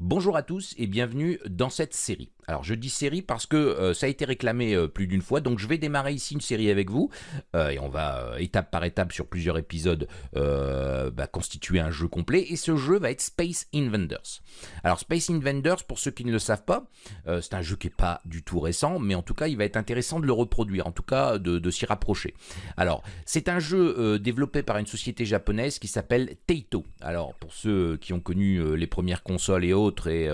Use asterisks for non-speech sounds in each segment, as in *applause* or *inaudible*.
Bonjour à tous et bienvenue dans cette série. Alors je dis série parce que euh, ça a été réclamé euh, plus d'une fois, donc je vais démarrer ici une série avec vous, euh, et on va étape par étape sur plusieurs épisodes bah, constituer un jeu complet, et ce jeu va être Space Invaders. Alors Space Invaders, pour ceux qui ne le savent pas, c'est un jeu qui n'est pas du tout récent, mais en tout cas il va être intéressant de le reproduire, en tout cas de, s'y rapprocher. Alors c'est un jeu développé par une société japonaise qui s'appelle Taito. Alors pour ceux qui ont connu les premières consoles et autres, et,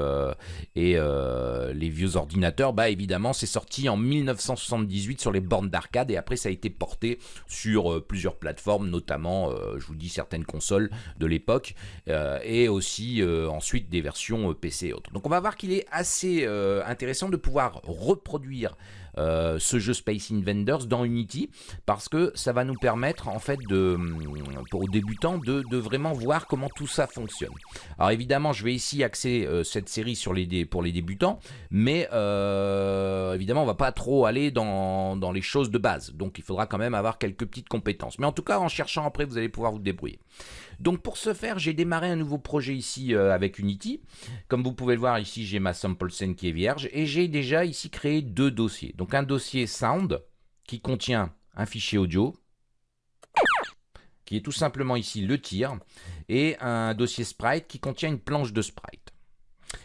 les vieux ordinateurs, bah évidemment c'est sorti en 1978 sur les bornes d'arcade et après ça a été porté sur euh, plusieurs plateformes, notamment je vous dis certaines consoles de l'époque et aussi ensuite des versions PC et autres. Donc on va voir qu'il est assez intéressant de pouvoir reproduire euh, ce jeu Space Invaders dans Unity parce que ça va nous permettre en fait de, pour débutants de, vraiment voir comment tout ça fonctionne. Alors évidemment je vais ici axer euh, cette série sur les pour les débutants mais euh, évidemment on va pas trop aller dans les choses de base donc il faudra quand même avoir quelques petites compétences mais en tout cas en cherchant après vous allez pouvoir vous débrouiller. Donc pour ce faire, j'ai démarré un nouveau projet ici euh, avec Unity. Comme vous pouvez le voir ici, j'ai ma sample scène qui est vierge et j'ai déjà ici créé deux dossiers. Donc un dossier sound qui contient un fichier audio qui est tout simplement ici le tir et un dossier sprite qui contient une planche de sprite.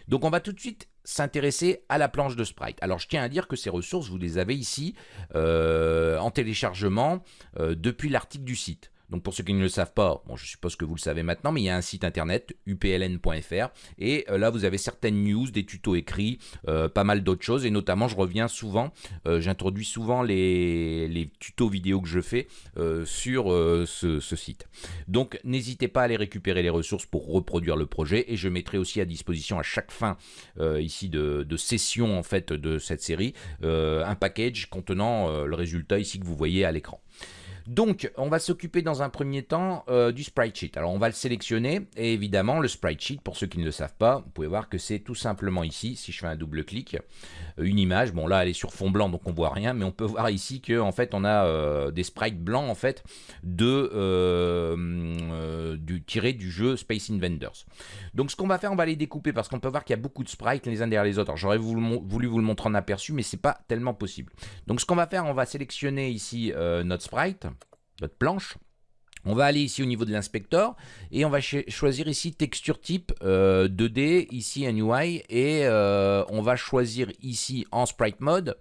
Donc on va tout de suite s'intéresser à la planche de sprite. Alors je tiens à dire que ces ressources, vous les avez ici euh, en téléchargement euh, depuis l'article du site. Donc pour ceux qui ne le savent pas, bon, je suppose que vous le savez maintenant, mais il y a un site internet, upln.fr, et euh, là vous avez certaines news, des tutos écrits, euh, pas mal d'autres choses, et notamment je reviens souvent, euh, j'introduis souvent les, tutos vidéo que je fais sur ce, site. Donc n'hésitez pas à aller récupérer les ressources pour reproduire le projet, et je mettrai aussi à disposition à chaque fin ici de, de, session en fait de cette série, un package contenant le résultat ici que vous voyez à l'écran. Donc, on va s'occuper dans un premier temps euh, du sprite sheet. Alors, on va le sélectionner et évidemment, le sprite sheet, pour ceux qui ne le savent pas, vous pouvez voir que c'est tout simplement ici, si je fais un double clic, euh, une image. Bon, là, elle est sur fond blanc, donc on voit rien, mais on peut voir ici que en fait, on a euh, des sprites blancs en fait de du tiré du jeu Space Invaders. Donc, ce qu'on va faire, on va les découper parce qu'on peut voir qu'il y a beaucoup de sprites les uns derrière les autres. J'aurais voulu, vous le montrer en aperçu, mais c'est pas tellement possible. Donc, ce qu'on va faire, on va sélectionner ici notre sprite notre planche. On va aller ici au niveau de l'inspecteur et on va choisir ici texture type 2D, euh, ici un UI et euh, on va choisir ici en sprite mode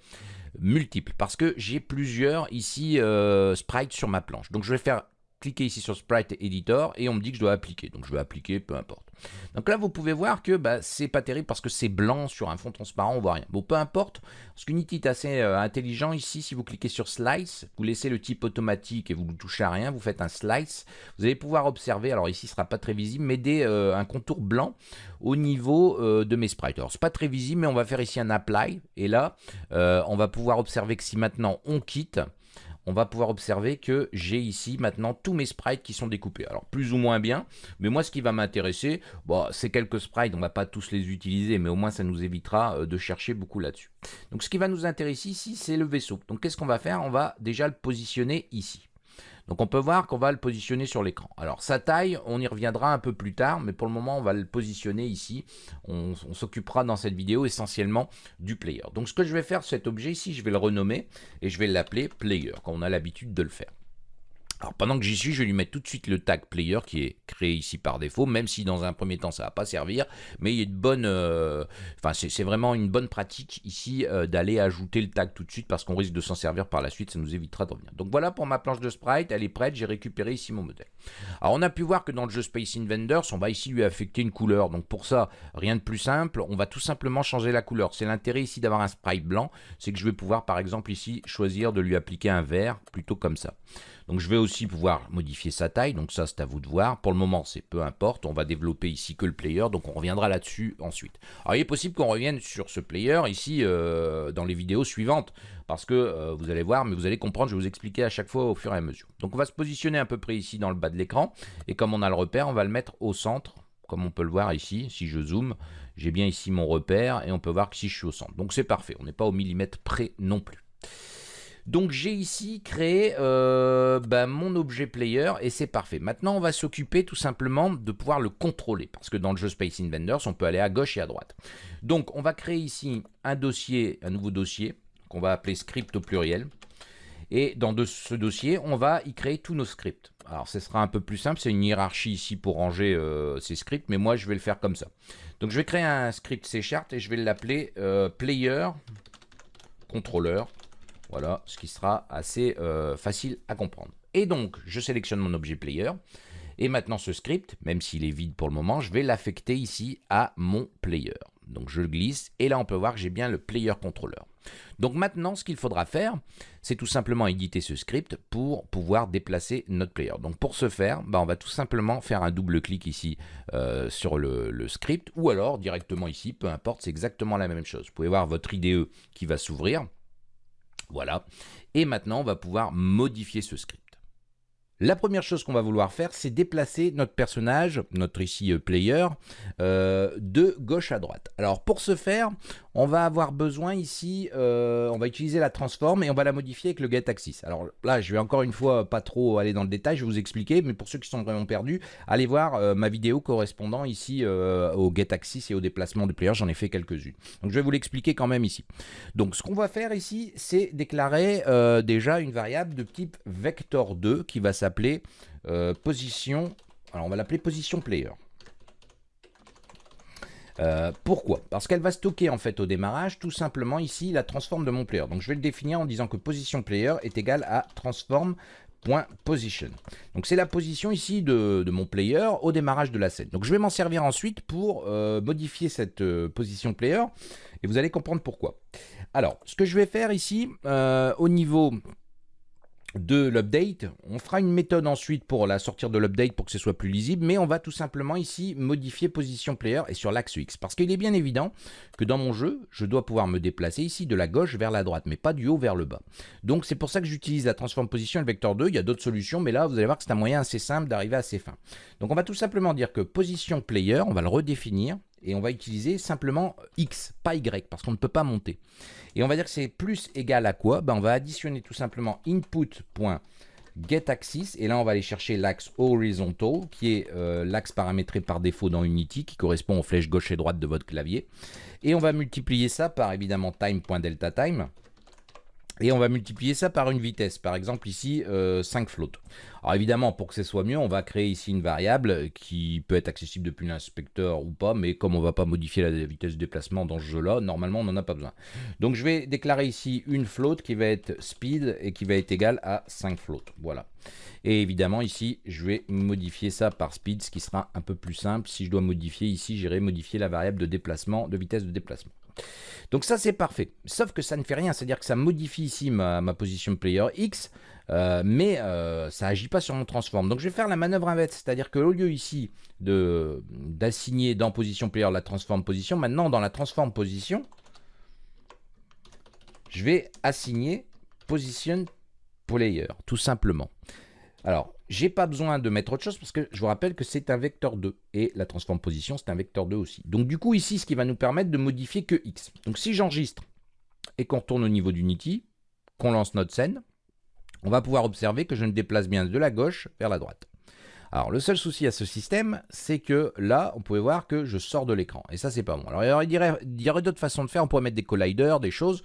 multiple parce que j'ai plusieurs ici euh, sprites sur ma planche. Donc je vais faire cliquer ici sur Sprite Editor et on me dit que je dois appliquer. Donc je vais appliquer, peu importe. Donc là, vous pouvez voir que bah, c'est pas terrible parce que c'est blanc sur un fond transparent, on voit rien. Bon, peu importe, parce qu'Unity est assez euh, intelligent ici. Si vous cliquez sur Slice, vous laissez le type automatique et vous ne touchez à rien, vous faites un Slice. Vous allez pouvoir observer, alors ici, ce sera pas très visible, mais des, euh, un contour blanc au niveau euh, de mes sprites. Alors, c'est pas très visible, mais on va faire ici un Apply. Et là, on va pouvoir observer que si maintenant on quitte, on va pouvoir observer que j'ai ici maintenant tous mes sprites qui sont découpés. Alors plus ou moins bien, mais moi ce qui va m'intéresser, bon, c'est quelques sprites, on va pas tous les utiliser, mais au moins ça nous évitera euh, de chercher beaucoup là-dessus. Donc ce qui va nous intéresser ici, c'est le vaisseau. Donc qu'est-ce qu'on va faire? On va déjà le positionner ici. Donc on peut voir qu'on va le positionner sur l'écran. Alors sa taille, on y reviendra un peu plus tard, mais pour le moment on va le positionner ici. On, s'occupera dans cette vidéo essentiellement du player. Donc ce que je vais faire, cet objet ici, je vais le renommer et je vais l'appeler player, comme on a l'habitude de le faire. Alors pendant que j'y suis, je vais lui mettre tout de suite le tag player qui est créé ici par défaut, même si dans un premier temps ça va pas servir, mais il y a une bonne, euh, enfin c'est vraiment une bonne pratique ici euh, d'aller ajouter le tag tout de suite parce qu'on risque de s'en servir par la suite, ça nous évitera de revenir. Donc voilà pour ma planche de sprite, elle est prête, j'ai récupéré ici mon modèle. Alors on a pu voir que dans le jeu Space Invaders, on va ici lui affecter une couleur, donc pour ça rien de plus simple, on va tout simplement changer la couleur. C'est l'intérêt ici d'avoir un sprite blanc, c'est que je vais pouvoir par exemple ici choisir de lui appliquer un vert plutôt comme ça. Donc je vais aussi pouvoir modifier sa taille, donc ça c'est à vous de voir. Pour le moment c'est peu importe, on va développer ici que le player, donc on reviendra là-dessus ensuite. Alors il est possible qu'on revienne sur ce player ici euh, dans les vidéos suivantes, parce que euh, vous allez voir, mais vous allez comprendre, je vais vous expliquer à chaque fois au fur et à mesure. Donc on va se positionner à peu près ici dans le bas de l'écran, et comme on a le repère, on va le mettre au centre, comme on peut le voir ici, si je zoome, j'ai bien ici mon repère, et on peut voir que si je suis au centre. Donc c'est parfait, on n'est pas au millimètre près non plus. Donc j'ai ici créé euh, bah, mon objet player et c'est parfait. Maintenant on va s'occuper tout simplement de pouvoir le contrôler parce que dans le jeu Space Invaders on peut aller à gauche et à droite. Donc on va créer ici un dossier, un nouveau dossier qu'on va appeler script au pluriel. Et dans ce dossier, on va y créer tous nos scripts. Alors, ce sera un peu plus simple, c'est une hiérarchie ici pour ranger euh, ces scripts, mais moi, je vais le faire comme ça. Donc, je vais créer un script C Sharp et je vais l'appeler euh, player controller. Voilà, ce qui sera assez euh, facile à comprendre. Et donc, je sélectionne mon objet player. Et maintenant, ce script, même s'il est vide pour le moment, je vais l'affecter ici à mon player. Donc je le glisse et là on peut voir que j'ai bien le player controller. Donc maintenant ce qu'il faudra faire, c'est tout simplement éditer ce script pour pouvoir déplacer notre player. Donc pour ce faire, bah, on va tout simplement faire un double clic ici euh, sur le, script ou alors directement ici, peu importe, c'est exactement la même chose. Vous pouvez voir votre IDE qui va s'ouvrir. Voilà. Et maintenant on va pouvoir modifier ce script. La première chose qu'on va vouloir faire, c'est déplacer notre personnage, notre ici euh, player, euh, de gauche à droite. Alors pour ce faire, on va avoir besoin ici, euh, on va utiliser la transform et on va la modifier avec le get axis. Alors là, je vais encore une fois pas trop aller dans le détail, je vais vous expliquer, mais pour ceux qui sont vraiment perdus, allez voir ma vidéo correspondant ici au get axis et au déplacement de player, j'en ai fait quelques-unes. Donc je vais vous l'expliquer quand même ici. Donc ce qu'on va faire ici, c'est déclarer déjà une variable de type vector2 qui va s'appeler appeler euh, position. Alors on va l'appeler position player. Euh, pourquoi? Parce qu'elle va stocker en fait au démarrage tout simplement ici la transforme de mon player. Donc je vais le définir en disant que position player est égal à transform.position. Donc c'est la position ici de, mon player au démarrage de la scène. Donc je vais m'en servir ensuite pour euh, modifier cette position player et vous allez comprendre pourquoi. Alors ce que je vais faire ici au niveau de l'update. On fera une méthode ensuite pour la sortir de l'update pour que ce soit plus lisible, mais on va tout simplement ici modifier position player et sur l'axe X. Parce qu'il est bien évident que dans mon jeu, je dois pouvoir me déplacer ici de la gauche vers la droite, mais pas du haut vers le bas. Donc c'est pour ça que j'utilise la transform position et le vecteur 2. Il y a d'autres solutions, mais là vous allez voir que c'est un moyen assez simple d'arriver à ces fins. Donc on va tout simplement dire que position player, on va le redéfinir et on va utiliser simplement X, pas Y, parce qu'on ne peut pas monter. Et on va dire que c'est plus égal à quoi? Ben On va additionner tout simplement input.getAxis, et là on va aller chercher l'axe horizontal, qui est euh, l'axe paramétré par défaut dans Unity, qui correspond aux flèches gauche et droite de votre clavier. Et on va multiplier ça par évidemment time.deltaTime, et on va multiplier ça par une vitesse, par exemple ici 5 euh, floats. Alors évidemment, pour que ce soit mieux, on va créer ici une variable qui peut être accessible depuis l'inspecteur ou pas, mais comme on ne va pas modifier la vitesse de déplacement dans ce jeu-là, normalement on n'en a pas besoin. Donc je vais déclarer ici une float qui va être speed et qui va être égale à 5 floats. Voilà. Et évidemment ici, je vais modifier ça par speed, ce qui sera un peu plus simple. Si je dois modifier ici, j'irai modifier la variable de déplacement, de vitesse de déplacement. Donc ça c'est parfait, sauf que ça ne fait rien, c'est-à-dire que ça modifie ici ma, position player X, euh, mais euh, ça agit pas sur mon transform. Donc je vais faire la manœuvre inverse, c'est-à-dire que au lieu ici d'assigner dans position player la transform position, maintenant dans la transform position, je vais assigner position player, tout simplement. Alors, j'ai pas besoin de mettre autre chose parce que je vous rappelle que c'est un vecteur 2 et la transform position c'est un vecteur 2 aussi. Donc du coup ici ce qui va nous permettre de modifier que x. Donc si j'enregistre et qu'on retourne au niveau d'Unity, qu'on lance notre scène, on va pouvoir observer que je me déplace bien de la gauche vers la droite. Alors le seul souci à ce système, c'est que là, on pouvait voir que je sors de l'écran. Et ça, c'est pas bon. Alors il y aurait, d'autres façons de faire. On pourrait mettre des colliders, des choses.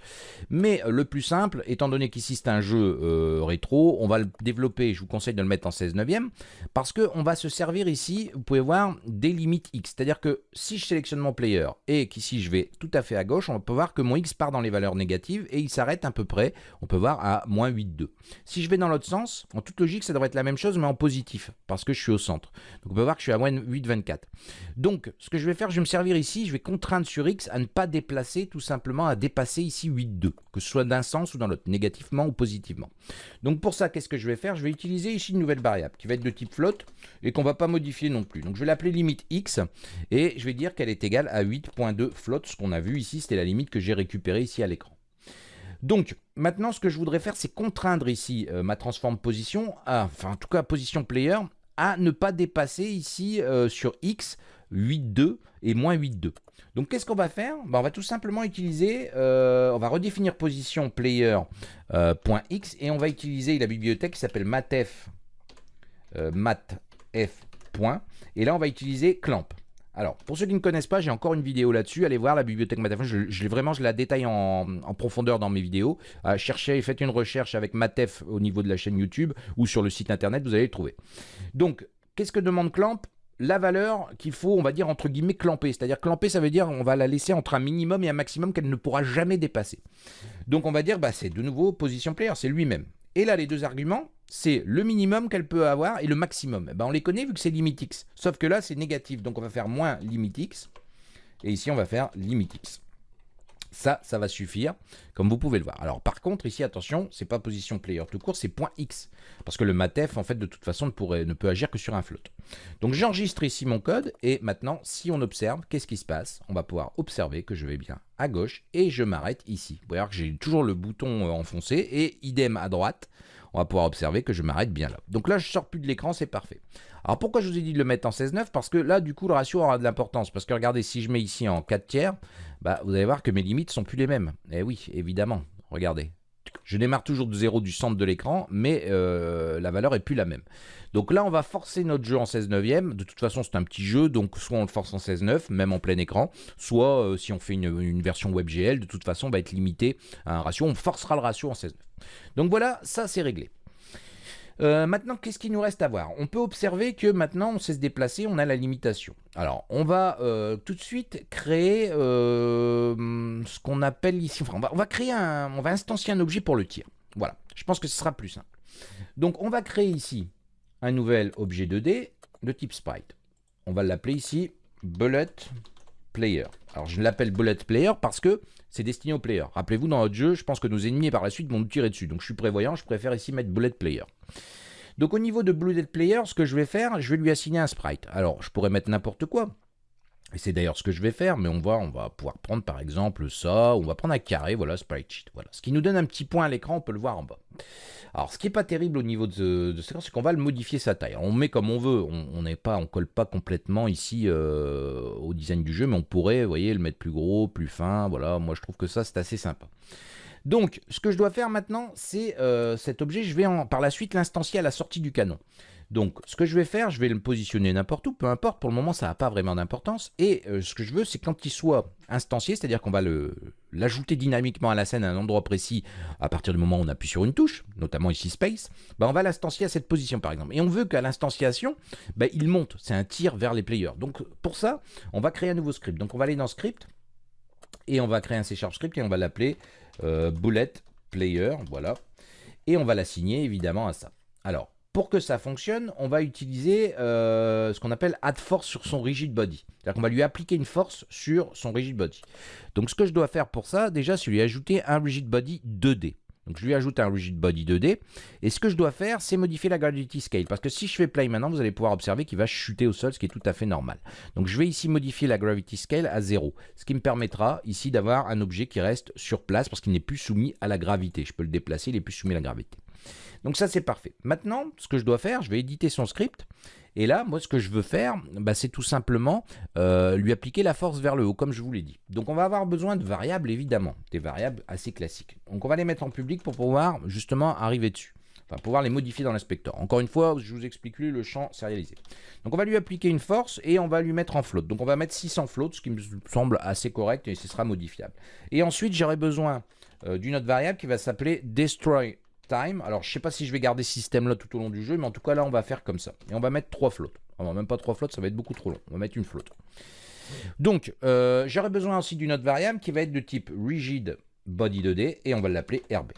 Mais le plus simple, étant donné qu'ici c'est un jeu euh, rétro, on va le développer. Je vous conseille de le mettre en 16 neuvième. Parce qu'on va se servir ici, vous pouvez voir, des limites X. C'est-à-dire que si je sélectionne mon player et qu'ici je vais tout à fait à gauche, on peut voir que mon X part dans les valeurs négatives et il s'arrête à peu près, on peut voir, à moins 8,2. Si je vais dans l'autre sens, en toute logique, ça devrait être la même chose, mais en positif. Parce que je suis au centre. Donc on peut voir que je suis à moins 8,24. Donc ce que je vais faire, je vais me servir ici, je vais contraindre sur X à ne pas déplacer, tout simplement à dépasser ici 8,2, que ce soit d'un sens ou dans l'autre, négativement ou positivement. Donc pour ça, qu'est-ce que je vais faire? Je vais utiliser ici une nouvelle variable qui va être de type float et qu'on va pas modifier non plus. Donc je vais l'appeler limite X et je vais dire qu'elle est égale à 8.2 float, ce qu'on a vu ici, c'était la limite que j'ai récupérée ici à l'écran. Donc, maintenant, ce que je voudrais faire, c'est contraindre ici euh, ma transform position, enfin, en tout cas, position player, à ne pas dépasser ici euh, sur X 8,2 et moins 8,2. Donc qu'est-ce qu'on va faire? Ben, On va tout simplement utiliser, euh, on va redéfinir position player.x euh, et on va utiliser la bibliothèque qui s'appelle matf, matf. et là on va utiliser clamp. Alors, pour ceux qui ne connaissent pas, j'ai encore une vidéo là-dessus. Allez voir la bibliothèque Matef. Je, je, vraiment, je la détaille en, profondeur dans mes vidéos. Euh, cherchez, faites une recherche avec Matef au niveau de la chaîne YouTube ou sur le site internet, vous allez le trouver. Donc, qu'est-ce que demande Clamp? La valeur qu'il faut, on va dire, entre guillemets, clamper. C'est-à-dire clamper, ça veut dire on va la laisser entre un minimum et un maximum qu'elle ne pourra jamais dépasser. Donc on va dire, bah, c'est de nouveau position player, c'est lui-même. Et là, les deux arguments, c'est le minimum qu'elle peut avoir et le maximum. Eh ben, on les connaît vu que c'est limit x. Sauf que là, c'est négatif. Donc, on va faire moins limit x. Et ici, on va faire limit x. Ça, ça va suffire, comme vous pouvez le voir. Alors, par contre, ici, attention, c'est pas position player tout court, c'est point x. Parce que le matef, en fait, de toute façon, ne, ne peut agir que sur un float. Donc, j'enregistre ici mon code. Et maintenant, si on observe, qu'est-ce qui se passe? On va pouvoir observer que je vais bien à gauche et je m'arrête ici. Vous voyez que j'ai toujours le bouton euh, enfoncé et idem à droite on va pouvoir observer que je m'arrête bien là. Donc là, je sors plus de l'écran, c'est parfait. Alors pourquoi je vous ai dit de le mettre en 16.9 Parce que là, du coup, le ratio aura de l'importance. Parce que regardez, si je mets ici en 4 tiers, bah, vous allez voir que mes limites sont plus les mêmes. Eh oui, évidemment. Regardez. Je démarre toujours de 0 du centre de l'écran, mais euh, la valeur est plus la même. Donc là, on va forcer notre jeu en 16 neuvième. De toute façon, c'est un petit jeu, donc soit on le force en 16 9, même en plein écran, soit euh, si on fait une, une, version WebGL, de toute façon, on va être limité à un ratio. On forcera le ratio en 16 9. Donc voilà, ça c'est réglé. Euh, maintenant, qu'est-ce qu'il nous reste à voir? On peut observer que maintenant, on sait se déplacer, on a la limitation. Alors, on va euh, tout de suite créer euh, ce qu'on appelle ici, enfin, on va, créer un, on va instancier un objet pour le tir. Voilà, je pense que ce sera plus simple. Donc, on va créer ici un nouvel objet 2D de type sprite. On va l'appeler ici bullet player. Alors, je l'appelle bullet player parce que c'est destiné au player. Rappelez-vous, dans notre jeu, je pense que nos ennemis par la suite vont nous tirer dessus. Donc je suis prévoyant, je préfère ici mettre bullet player. Donc au niveau de bullet player, ce que je vais faire, je vais lui assigner un sprite. Alors je pourrais mettre n'importe quoi. C'est d'ailleurs ce que je vais faire, mais on va, pouvoir prendre par exemple ça, on va prendre un carré, voilà, sprite sheet. Voilà. Ce qui nous donne un petit point à l'écran, on peut le voir en bas. Alors, ce qui n'est pas terrible au niveau de, de c'est qu'on va le modifier sa taille. on met comme on veut, on n'est pas, on colle pas complètement ici euh, au design du jeu, mais on pourrait, vous voyez, le mettre plus gros, plus fin. Voilà, moi je trouve que ça c'est assez sympa. Donc, ce que je dois faire maintenant, c'est euh, cet objet, je vais par la suite l'instancier à la sortie du canon. Donc, ce que je vais faire, je vais le positionner n'importe où, peu importe, pour le moment, ça n'a pas vraiment d'importance. Et euh, ce que je veux, c'est quand il soit instancié, c'est-à-dire qu'on va l'ajouter dynamiquement à la scène à un endroit précis, à partir du moment où on appuie sur une touche, notamment ici Space, bah, on va l'instancier à cette position, par exemple. Et on veut qu'à l'instanciation, bah, il monte, c'est un tir vers les players. Donc, pour ça, on va créer un nouveau script. Donc, on va aller dans Script, et on va créer un C Sharp script, et on va l'appeler euh, Bullet Player, voilà. Et on va l'assigner, évidemment, à ça. Alors, pour que ça fonctionne, on va utiliser euh, ce qu'on appelle add force sur son rigid body. C'est-à-dire qu'on va lui appliquer une force sur son rigid body. Donc ce que je dois faire pour ça, déjà, c'est lui ajouter un rigid body 2D. Donc je lui ajoute un rigid body 2D. Et ce que je dois faire, c'est modifier la gravity scale. Parce que si je fais play maintenant, vous allez pouvoir observer qu'il va chuter au sol, ce qui est tout à fait normal. Donc je vais ici modifier la gravity scale à 0. Ce qui me permettra ici d'avoir un objet qui reste sur place parce qu'il n'est plus soumis à la gravité. Je peux le déplacer, il n'est plus soumis à la gravité. Donc ça, c'est parfait. Maintenant, ce que je dois faire, je vais éditer son script. Et là, moi, ce que je veux faire, bah, c'est tout simplement euh, lui appliquer la force vers le haut, comme je vous l'ai dit. Donc on va avoir besoin de variables, évidemment, des variables assez classiques. Donc on va les mettre en public pour pouvoir justement arriver dessus. Enfin, pouvoir les modifier dans l'inspecteur. Encore une fois, je vous explique lui le champ sérialisé. Donc on va lui appliquer une force et on va lui mettre en float. Donc on va mettre 600 float, ce qui me semble assez correct et ce sera modifiable. Et ensuite, j'aurai besoin euh, d'une autre variable qui va s'appeler destroy time. Alors, je sais pas si je vais garder ce système-là tout au long du jeu, mais en tout cas, là, on va faire comme ça. Et on va mettre trois flottes. va même pas trois flottes, ça va être beaucoup trop long. On va mettre une flotte. Donc, euh, j'aurai besoin aussi d'une autre variable qui va être de type rigid body 2D et on va l'appeler RB.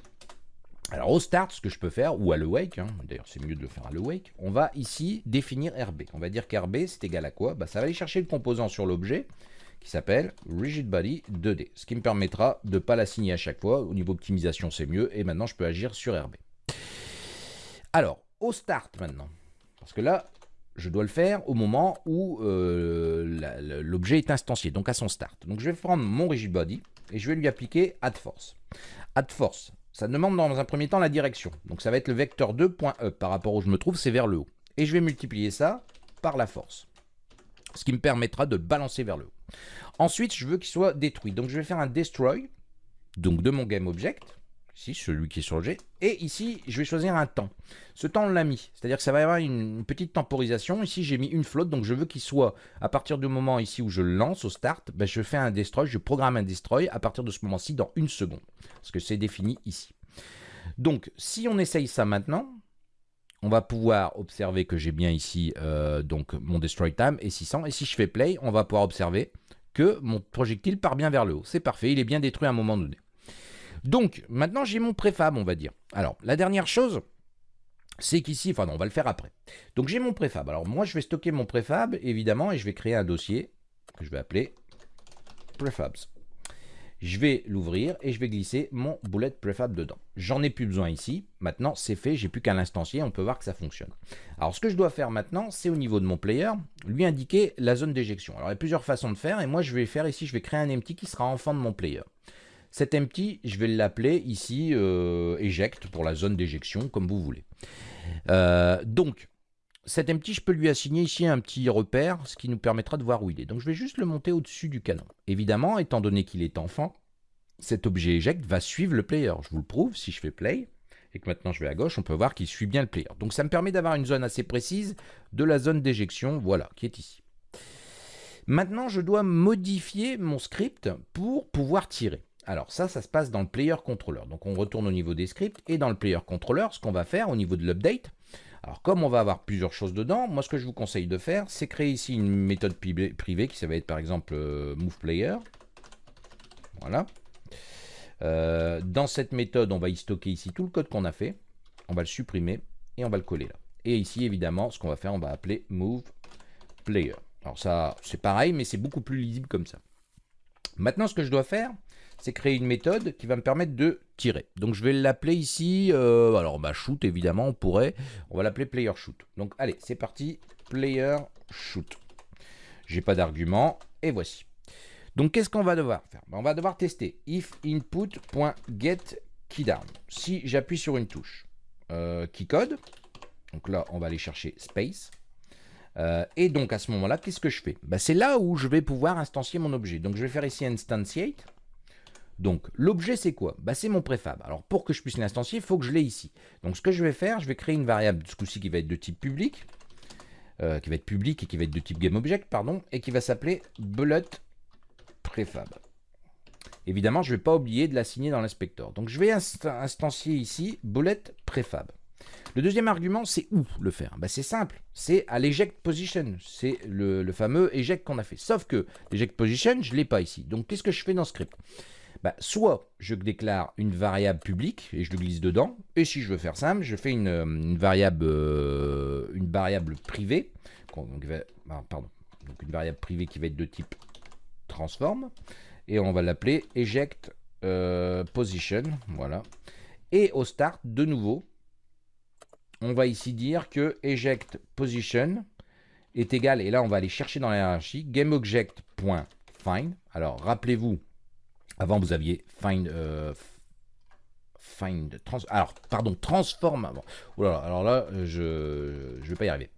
Alors au start, ce que je peux faire, ou à le wake, hein, d'ailleurs c'est mieux de le faire à le wake, on va ici définir RB. On va dire qu'RB c'est égal à quoi? Bah, Ça va aller chercher le composant sur l'objet, qui s'appelle Rigid Body 2D, ce qui me permettra de ne pas l'assigner à chaque fois. Au niveau optimisation, c'est mieux. Et maintenant, je peux agir sur RB. Alors, au start maintenant, parce que là, je dois le faire au moment où euh, l'objet est instancié, donc à son start. Donc je vais prendre mon rigid body et je vais lui appliquer add force. Add force, ça demande dans un premier temps la direction. Donc ça va être le vecteur 2.e par rapport où je me trouve, c'est vers le haut. et je vais multiplier ça par la force. Ce qui me permettra de balancer vers le haut. Ensuite, je veux qu'il soit détruit. Donc je vais faire un destroy donc de mon GameObject ici, celui qui est sur le G. Et ici, je vais choisir un temps. Ce temps, on l'a mis. C'est-à-dire que ça va y avoir une petite temporisation. Ici, j'ai mis une flotte, donc je veux qu'il soit, à partir du moment ici où je lance au start, ben, je fais un destroy, je programme un destroy à partir de ce moment-ci dans une seconde. Parce que c'est défini ici. Donc, si on essaye ça maintenant, on va pouvoir observer que j'ai bien ici euh, donc mon destroy time est 600. Et si je fais play, on va pouvoir observer que mon projectile part bien vers le haut. C'est parfait, il est bien détruit à un moment donné. Donc, maintenant, j'ai mon préfab, on va dire. Alors, la dernière chose, c'est qu'ici, enfin non, on va le faire après. Donc, j'ai mon préfab. Alors, moi, je vais stocker mon préfab, évidemment, et je vais créer un dossier que je vais appeler prefabs. Je vais l'ouvrir et je vais glisser mon bullet prefab dedans. J'en ai plus besoin ici. Maintenant, c'est fait. J'ai plus qu'à l'instancier. On peut voir que ça fonctionne. Alors, ce que je dois faire maintenant, c'est au niveau de mon player, lui indiquer la zone d'éjection. Alors, il y a plusieurs façons de faire. Et moi, je vais faire ici, je vais créer un empty qui sera enfant de mon player. Cet empty, je vais l'appeler ici euh, eject pour la zone d'éjection, comme vous voulez. Euh, donc, cet empty, je peux lui assigner ici un petit repère, ce qui nous permettra de voir où il est. Donc, je vais juste le monter au-dessus du canon. Évidemment, étant donné qu'il est enfant, cet objet eject va suivre le player. Je vous le prouve, si je fais play, et que maintenant je vais à gauche, on peut voir qu'il suit bien le player. Donc ça me permet d'avoir une zone assez précise de la zone d'éjection, voilà, qui est ici. Maintenant, je dois modifier mon script pour pouvoir tirer. Alors ça, ça se passe dans le player controller. Donc on retourne au niveau des scripts et dans le player controller, ce qu'on va faire au niveau de l'update. Alors comme on va avoir plusieurs choses dedans, moi ce que je vous conseille de faire, c'est créer ici une méthode privée qui ça va être par exemple euh, movePlayer. Voilà. Euh, dans cette méthode, on va y stocker ici tout le code qu'on a fait. On va le supprimer et on va le coller là. Et ici, évidemment, ce qu'on va faire, on va appeler movePlayer. Alors ça, c'est pareil, mais c'est beaucoup plus lisible comme ça. Maintenant, ce que je dois faire, c'est créer une méthode qui va me permettre de tirer. Donc je vais l'appeler ici, euh, alors bah shoot évidemment, on pourrait, on va l'appeler player shoot. Donc allez, c'est parti, player shoot. J'ai pas d'argument, et voici. Donc qu'est-ce qu'on va devoir faire? Bah, On va devoir tester if input.get keydown. Si j'appuie sur une touche euh, code, donc là on va aller chercher space, euh, et donc à ce moment-là, qu'est-ce que je fais? Bah, C'est là où je vais pouvoir instancier mon objet. Donc je vais faire ici instantiate. Donc l'objet c'est quoi? Bah, C'est mon préfab. Alors pour que je puisse l'instancier, il faut que je l'ai ici. Donc ce que je vais faire, je vais créer une variable ce coup-ci qui va être de type public, euh, qui va être public et qui va être de type GameObject, pardon, et qui va s'appeler bullet préfab. Évidemment, je ne vais pas oublier de l'assigner dans l'inspecteur. Donc je vais instancier ici bullet préfab. Le deuxième argument, c'est où le faire? Bah, C'est simple, c'est à l'eject position. C'est le, fameux eject qu'on a fait. Sauf que l'eject position, je ne l'ai pas ici. Donc qu'est-ce que je fais dans script? Bah, Soit je déclare une variable publique et je le glisse dedans. Et si je veux faire simple, je fais une, variable, euh, une variable privée. Ah, donc une variable privée qui va être de type transform. Et on va l'appeler eject euh, position. Voilà. Et au start, de nouveau, on va ici dire que eject position est égal, et là on va aller chercher dans la hiérarchie, gameObject.find. Alors rappelez-vous, avant vous aviez find, euh, find alors pardon, transform avant. alors là, je ne vais pas y arriver.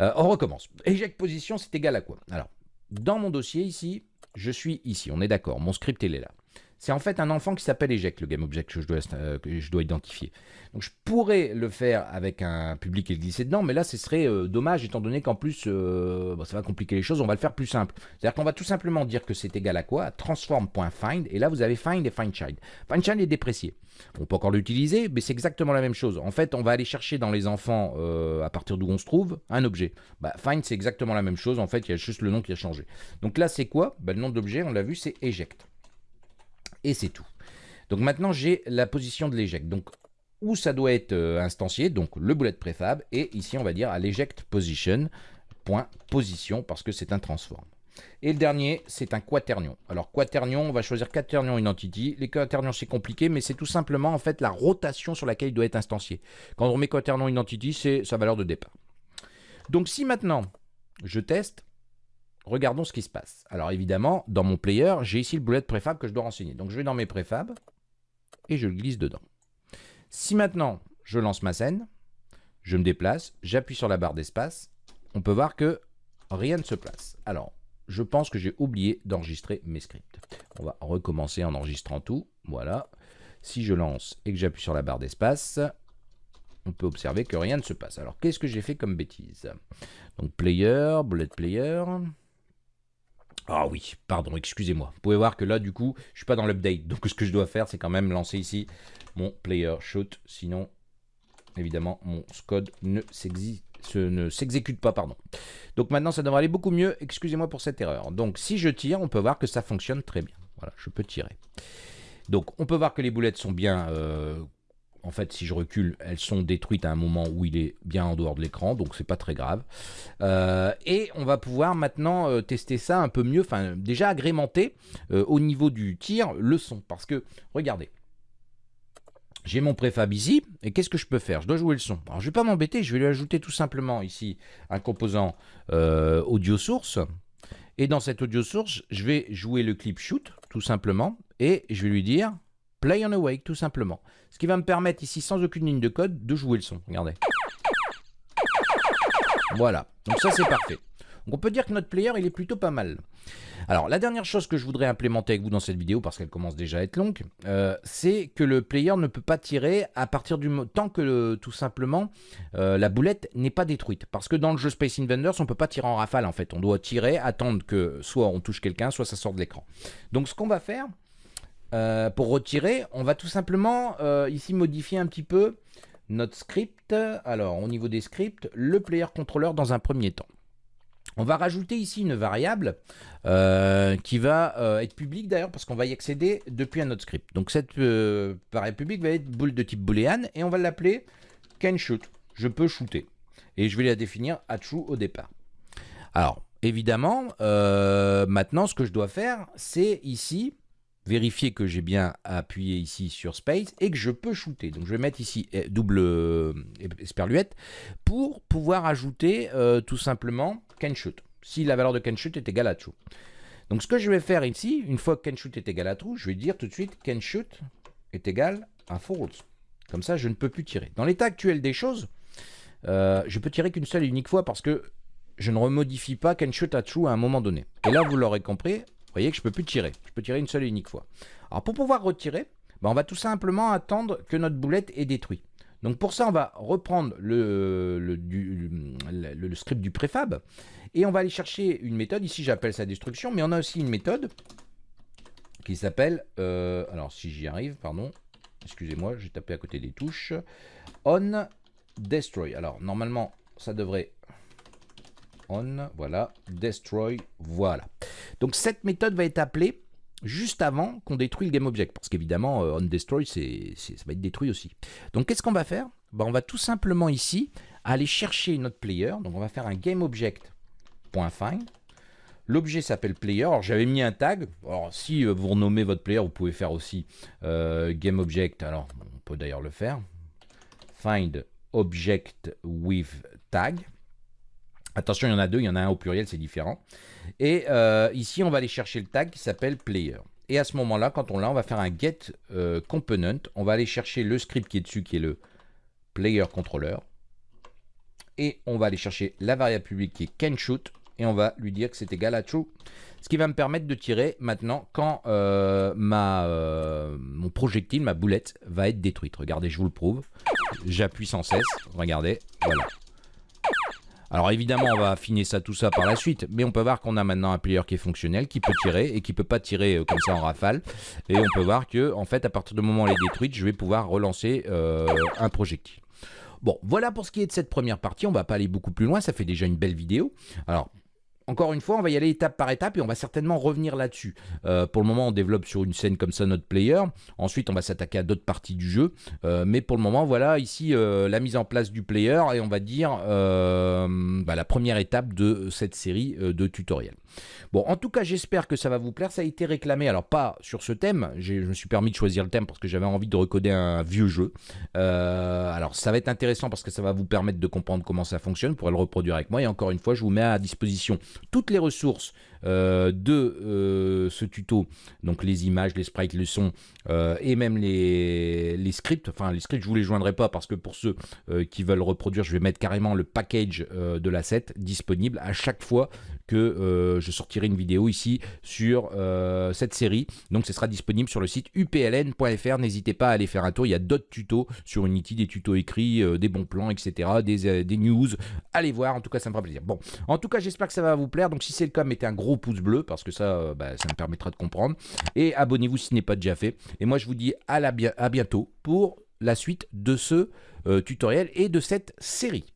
Euh, on recommence. Eject position, c'est égal à quoi? Alors, dans mon dossier ici, je suis ici, on est d'accord, mon script il est là. C'est en fait un enfant qui s'appelle eject, le GameObject que je dois, euh, que je dois identifier. Donc je pourrais le faire avec un public et le glisser dedans, mais là ce serait euh, dommage étant donné qu'en plus euh, ça va compliquer les choses, on va le faire plus simple. C'est-à-dire qu'on va tout simplement dire que c'est égal à quoi? Transform.find, et là vous avez find et findChild. Findchild est déprécié. On peut encore l'utiliser, mais c'est exactement la même chose. En fait, on va aller chercher dans les enfants, à partir d'où on se trouve, un objet. Bah, find, c'est exactement la même chose. En fait, il y a juste le nom qui a changé. Donc là, c'est quoi? Bah, Le nom d'objet, on l'a vu, c'est eject. Et c'est tout. Donc maintenant, j'ai la position de l'eject. Donc où ça doit être euh, instancié, donc le bullet préfab, et ici on va dire à l'eject position, point position, parce que c'est un transform. Et le dernier, c'est un quaternion. Alors quaternion, on va choisir quaternion identity. Les quaternions, c'est compliqué, mais c'est tout simplement en fait la rotation sur laquelle il doit être instancié. Quand on met quaternion identity, c'est sa valeur de départ. Donc si maintenant je teste, regardons ce qui se passe. Alors évidemment, dans mon player, j'ai ici le bullet préfab que je dois renseigner. Donc je vais dans mes préfabs et je le glisse dedans. Si maintenant je lance ma scène, je me déplace, j'appuie sur la barre d'espace, on peut voir que rien ne se place. Alors, je pense que j'ai oublié d'enregistrer mes scripts. On va recommencer en enregistrant tout. Voilà. Si je lance et que j'appuie sur la barre d'espace, on peut observer que rien ne se passe. Alors, qu'est-ce que j'ai fait comme bêtise? Donc, player, bullet player. Ah oui, pardon, excusez-moi. Vous pouvez voir que là, du coup, je suis pas dans l'update. *laughs* Donc, ce que je dois faire, c'est quand même lancer ici mon player shoot. Sinon, évidemment, mon code ne s'exécute pas. pardon. Donc maintenant, ça devrait aller beaucoup mieux. Excusez-moi pour cette erreur. Donc, si je tire, on peut voir que ça fonctionne très bien. Voilà, je peux tirer. Donc, on peut voir que les boulettes sont bien euh, en fait, si je recule, elles sont détruites à un moment où il est bien en dehors de l'écran, donc c'est pas très grave. Euh, et on va pouvoir maintenant euh, tester ça un peu mieux, enfin déjà agrémenter euh, au niveau du tir le son, parce que regardez. J'ai mon préfab ici, et qu'est-ce que je peux faire? Je dois jouer le son. Alors je vais pas m'embêter, je vais lui ajouter tout simplement ici un composant audio source. Et dans cette audio source, je vais jouer le clip shoot, tout simplement, et je vais lui dire Play on Awake, tout simplement. Ce qui va me permettre ici, sans aucune ligne de code, de jouer le son. Regardez. Voilà. Donc ça, c'est parfait. Donc on peut dire que notre player, il est plutôt pas mal. Alors, la dernière chose que je voudrais implémenter avec vous dans cette vidéo, parce qu'elle commence déjà à être longue, euh, c'est que le player ne peut pas tirer à partir du tant que tout simplement euh, la boulette n'est pas détruite. Parce que dans le jeu Space Invaders, on ne peut pas tirer en rafale en fait. On doit tirer, attendre que soit on touche quelqu'un, soit ça sort de l'écran. Donc ce qu'on va faire, euh, pour retirer, on va tout simplement euh, ici modifier un petit peu notre script. Alors, au niveau des scripts, le player controller dans un premier temps. On va rajouter ici une variable euh, qui va être publique d'ailleurs parce qu'on va y accéder depuis un autre script. Donc cette variable publique va être boule de type boolean et on va l'appeler can shoot. Je peux shooter. Et je vais la définir à true au départ. Alors, évidemment, maintenant ce que je dois faire, c'est ici vérifier que j'ai bien appuyé ici sur Space et que je peux shooter. Donc je vais mettre ici eh, double euh, esperluette pour pouvoir ajouter euh, tout simplement can shoot. Si la valeur de can shoot est égale à true. Donc ce que je vais faire ici, une fois que can shoot est égal à true, je vais dire tout de suite can shoot est égal à false. Comme ça, je ne peux plus tirer. Dans l'état actuel des choses, euh, je peux tirer qu'une seule et unique fois parce que je ne remodifie pas can shoot à true à un moment donné. Et là, vous l'aurez compris, voyez que je peux plus tirer. Je peux tirer une seule et unique fois. Alors pour pouvoir retirer, ben, on va tout simplement attendre que notre boulette est détruite. Donc pour ça, on va reprendre le, script du préfab et on va aller chercher une méthode. Ici, j'appelle ça destruction, mais on a aussi une méthode qui s'appelle, euh, alors si j'y arrive, pardon, excusez-moi, j'ai tapé à côté des touches, on destroy. Alors normalement, ça devrait on, voilà, destroy, voilà. Donc cette méthode va être appelée juste avant qu'on détruit le GameObject, parce qu'évidemment, euh, on destroy, c'est, ça va être détruit aussi. Donc qu'est-ce qu'on va faire? Ben, On va tout simplement ici aller chercher notre player, donc on va faire un GameObject.find, L'objet s'appelle player. Alors j'avais mis un tag. Alors si euh, vous renommez votre player, vous pouvez faire aussi euh, GameObject. Alors on peut d'ailleurs le faire. Find object with tag. Attention, il y en a deux, il y en a un au pluriel, c'est différent. Et euh, ici, on va aller chercher le tag qui s'appelle player. Et à ce moment-là, quand on l'a, on va faire un get euh, component. On va aller chercher le script qui est dessus, qui est le player controller. Et on va aller chercher la variable publique qui est can shoot. Et on va lui dire que c'est égal à true. Ce qui va me permettre de tirer maintenant quand euh, mon projectile, ma boulette, va être détruite. Regardez, je vous le prouve. J'appuie sans cesse. Regardez, voilà. Alors évidemment, on va affiner ça, tout ça par la suite, mais on peut voir qu'on a maintenant un player qui est fonctionnel, qui peut tirer et qui peut pas tirer euh, comme ça en rafale. Et on peut voir que, en fait, à partir du moment où elle est détruite, je vais pouvoir relancer euh, un projectile. Bon, voilà pour ce qui est de cette première partie. On va pas aller beaucoup plus loin, ça fait déjà une belle vidéo. Alors, encore une fois, on va y aller étape par étape et on va certainement revenir là-dessus. Euh, pour le moment, on développe sur une scène comme ça notre player. Ensuite, on va s'attaquer à d'autres parties du jeu. Euh, mais pour le moment, voilà ici euh, la mise en place du player et on va dire bah, la première étape de cette série de tutoriels. Bon, en tout cas, j'espère que ça va vous plaire. Ça a été réclamé, alors pas sur ce thème. Je me suis permis de choisir le thème parce que j'avais envie de recoder un vieux jeu. alors, ça va être intéressant parce que ça va vous permettre de comprendre comment ça fonctionne. Pour le reproduire avec moi. Et encore une fois, je vous mets à disposition toutes les ressources euh, de euh, ce tuto, donc les images, les sprites, le son euh, et même les, scripts. Enfin, les scripts, je vous les joindrai pas parce que pour ceux qui veulent reproduire, je vais mettre carrément le package de l'asset disponible à chaque fois que je sortirai une vidéo ici sur cette série. Donc, ce sera disponible sur le site upln.fr. N'hésitez pas à aller faire un tour. Il y a d'autres tutos sur Unity, des tutos écrits, des bons plans, etc., des, des news. Allez voir. En tout cas, ça me fera plaisir. Bon, en tout cas, j'espère que ça va vous plaire. Donc, si c'est le cas, mettez un gros pouce bleu parce que ça, euh, bah, ça me permettra de comprendre. Et abonnez-vous si ce n'est pas déjà fait. Et moi, je vous dis à, la, à bientôt pour la suite de ce euh, tutoriel et de cette série.